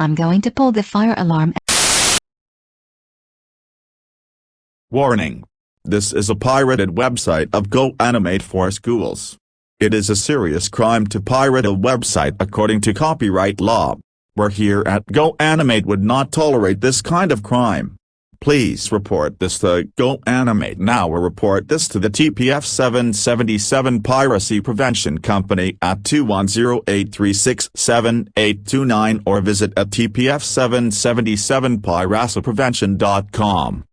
I'm going to pull the fire alarm. Warning. This is a pirated website of GoAnimate for schools. It is a serious crime to pirate a website according to copyright law. We're here at GoAnimate would not tolerate this kind of crime. Please report this to GoAnimate now or report this to the TPF 777 Piracy Prevention Company at 210-836-7829 or visit at tpf777piracyprevention.com.